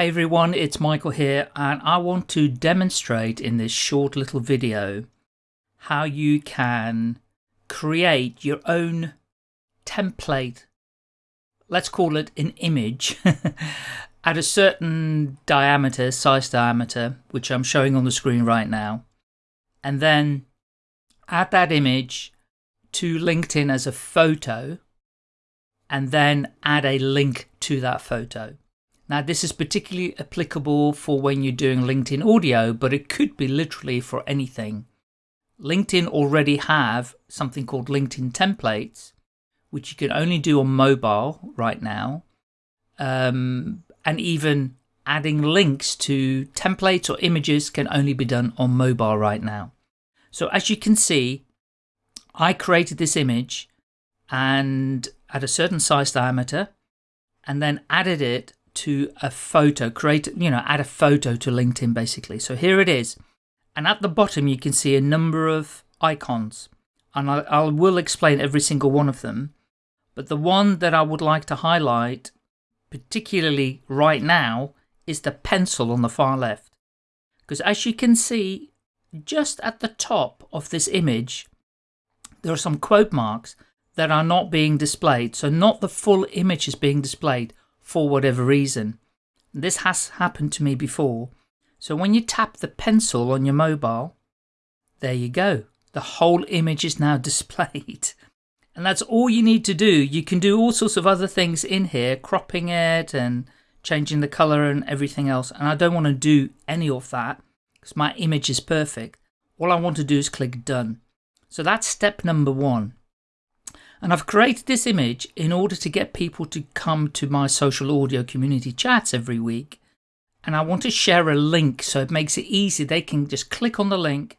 Hey everyone, it's Michael here and I want to demonstrate in this short little video how you can create your own template, let's call it an image, at a certain diameter, size diameter, which I'm showing on the screen right now, and then add that image to LinkedIn as a photo and then add a link to that photo. Now, this is particularly applicable for when you're doing LinkedIn audio, but it could be literally for anything. LinkedIn already have something called LinkedIn templates, which you can only do on mobile right now. Um, and even adding links to templates or images can only be done on mobile right now. So as you can see, I created this image and at a certain size diameter and then added it to a photo, create, you know, add a photo to LinkedIn basically. So here it is. And at the bottom, you can see a number of icons. And I, I will explain every single one of them. But the one that I would like to highlight, particularly right now, is the pencil on the far left. Because as you can see, just at the top of this image, there are some quote marks that are not being displayed. So not the full image is being displayed for whatever reason. This has happened to me before. So when you tap the pencil on your mobile, there you go. The whole image is now displayed. And that's all you need to do. You can do all sorts of other things in here, cropping it and changing the color and everything else. And I don't want to do any of that because my image is perfect. All I want to do is click done. So that's step number one. And I've created this image in order to get people to come to my social audio community chats every week. And I want to share a link so it makes it easy. They can just click on the link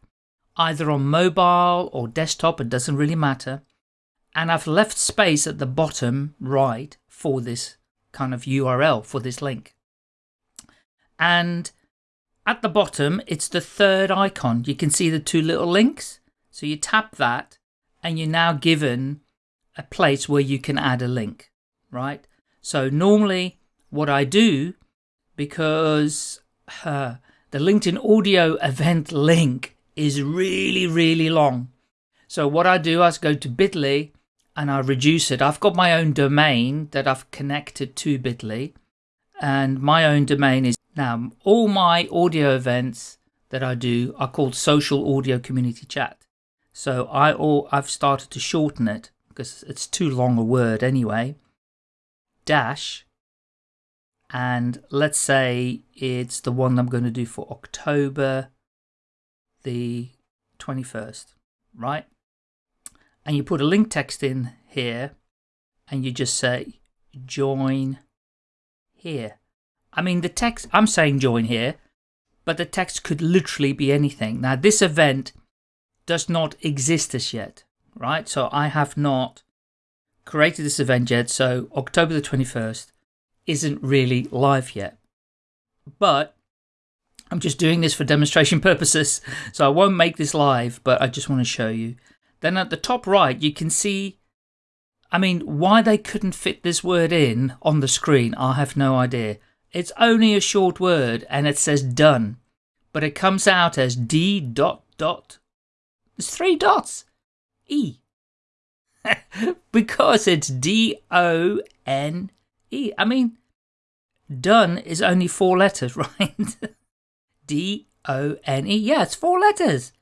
either on mobile or desktop, it doesn't really matter. And I've left space at the bottom right for this kind of URL for this link. And at the bottom, it's the third icon. You can see the two little links. So you tap that and you're now given a place where you can add a link, right? So normally what I do, because uh, the LinkedIn audio event link is really, really long. So what I do is go to bit.ly and I reduce it. I've got my own domain that I've connected to bit.ly and my own domain is now all my audio events that I do are called social audio community chat. So I all I've started to shorten it because it's too long a word anyway, dash, and let's say it's the one I'm going to do for October the 21st, right? And you put a link text in here and you just say join here. I mean, the text, I'm saying join here, but the text could literally be anything. Now, this event does not exist as yet right? So I have not created this event yet, so October the 21st isn't really live yet. But I'm just doing this for demonstration purposes, so I won't make this live, but I just want to show you. Then at the top right, you can see, I mean, why they couldn't fit this word in on the screen, I have no idea. It's only a short word and it says done, but it comes out as D dot dot. There's three dots. E. because it's D O N E. I mean, done is only four letters, right? D O N E. Yeah, it's four letters.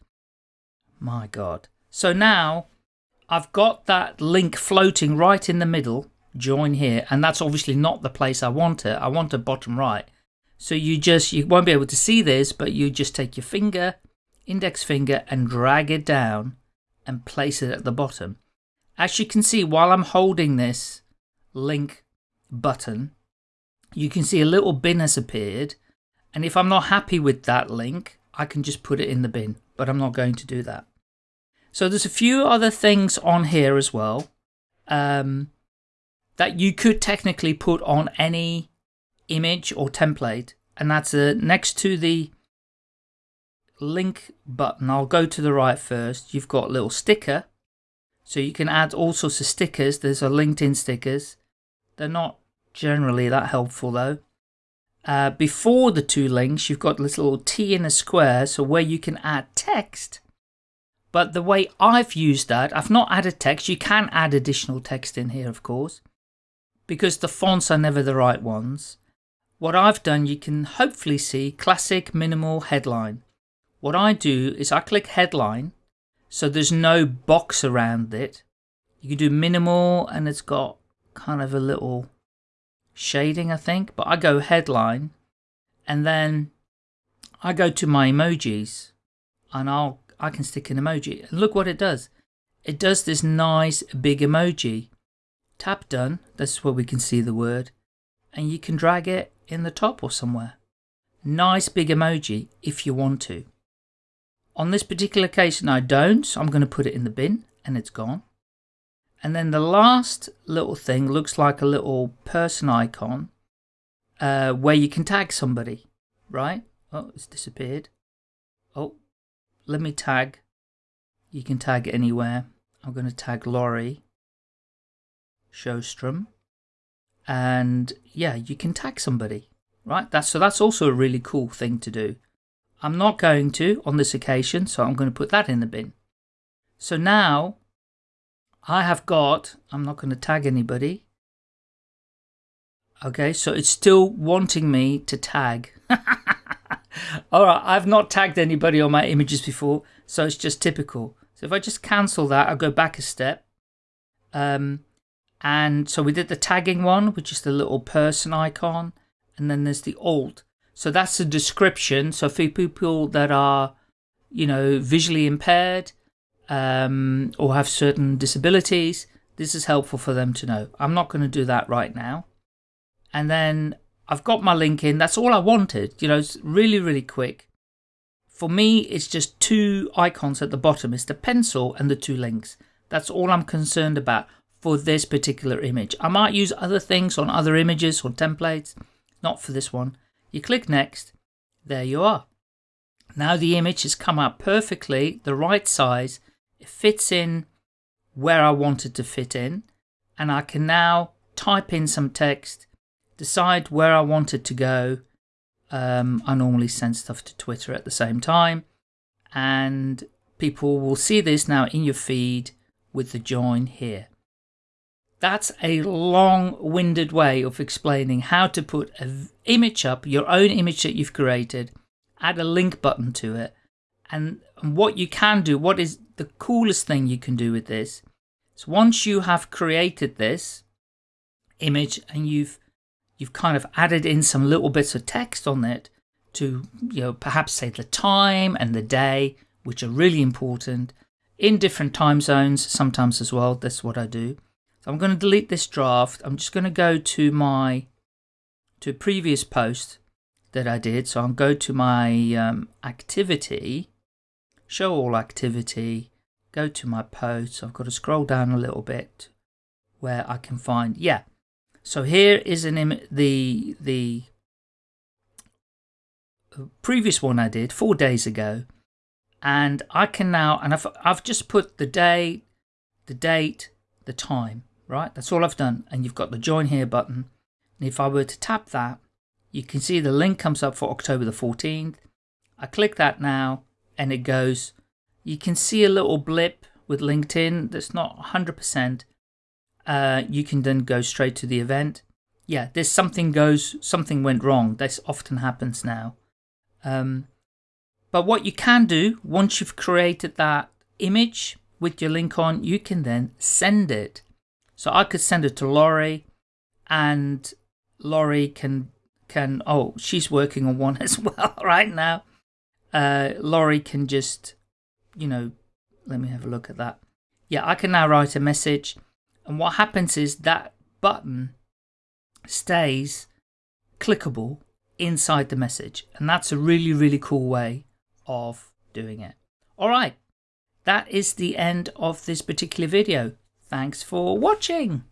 My God. So now I've got that link floating right in the middle, join here, and that's obviously not the place I want it. I want it bottom right. So you just, you won't be able to see this, but you just take your finger, index finger, and drag it down and place it at the bottom. As you can see, while I'm holding this link button, you can see a little bin has appeared. And if I'm not happy with that link, I can just put it in the bin, but I'm not going to do that. So there's a few other things on here as well um, that you could technically put on any image or template. And that's uh, next to the link button, I'll go to the right first. You've got little sticker. So you can add all sorts of stickers. There's a LinkedIn stickers. They're not generally that helpful though. uh, before the two links, you've got this little T in a square, so where you can add text. But the way I've used that, I've not added text. You can add additional text in here, of course, because the fonts are never the right ones. What I've done, you can hopefully see classic minimal headline. What I do is I click headline, so there's no box around it. You can do minimal and it's got kind of a little shading, I think, but I go headline and then I go to my emojis and I'll I can stick an emoji. And look what it does. It does this nice big emoji. Tap done, that's where we can see the word, and you can drag it in the top or somewhere. Nice big emoji if you want to. On this particular occasion I don't, so I'm going to put it in the bin and it's gone. And then the last little thing looks like a little person icon uh, where you can tag somebody, right? Oh, it's disappeared. Oh, let me tag. You can tag anywhere. I'm going to tag Laurie Showstrom. And yeah, you can tag somebody, right? That's, so that's also a really cool thing to do. I'm not going to on this occasion, so I'm going to put that in the bin. So now I have got, I'm not going to tag anybody. Okay, so it's still wanting me to tag. All right, I've not tagged anybody on my images before, so it's just typical. So if I just cancel that, I'll go back a step. Um, and so we did the tagging one, which is the little person icon, and then there's the alt. So that's the description. So for people that are, you know, visually impaired, um, or have certain disabilities, this is helpful for them to know. I'm not going to do that right now. And then I've got my link in. That's all I wanted. You know, it's really, really quick. For me, it's just two icons at the bottom. It's the pencil and the two links. That's all I'm concerned about for this particular image. I might use other things on other images or templates, not for this one. You click next. There you are. Now the image has come out perfectly, the right size, it fits in where I want it to fit in and I can now type in some text, decide where I want it to go. Um, I normally send stuff to Twitter at the same time and people will see this now in your feed with the join here. That's a long-winded way of explaining how to put an image up, your own image that you've created, add a link button to it, and, and what you can do, what is the coolest thing you can do with this is once you have created this image and you've you've kind of added in some little bits of text on it to you know perhaps say the time and the day which are really important in different time zones sometimes as well that's what I do so I'm going to delete this draft I'm just going to go to my to previous post that I did so I'll go to my um, activity show all activity, go to my posts. I've got to scroll down a little bit where I can find, yeah. So here is an the, the previous one I did four days ago. And I can now, and I've, I've just put the day, the date, the time, right? That's all I've done. And you've got the join here button. And if I were to tap that, you can see the link comes up for October the 14th. I click that now and it goes. You can see a little blip with LinkedIn that's not 100%. Uh, you can then go straight to the event. Yeah, there's something goes, something went wrong. This often happens now. Um, but what you can do once you've created that image with your link on, you can then send it. So I could send it to Laurie and Laurie can, can, oh, she's working on one as well right now uh, Laurie can just, you know, let me have a look at that. Yeah, I can now write a message. And what happens is that button stays clickable inside the message. And that's a really, really cool way of doing it. All right, that is the end of this particular video. Thanks for watching.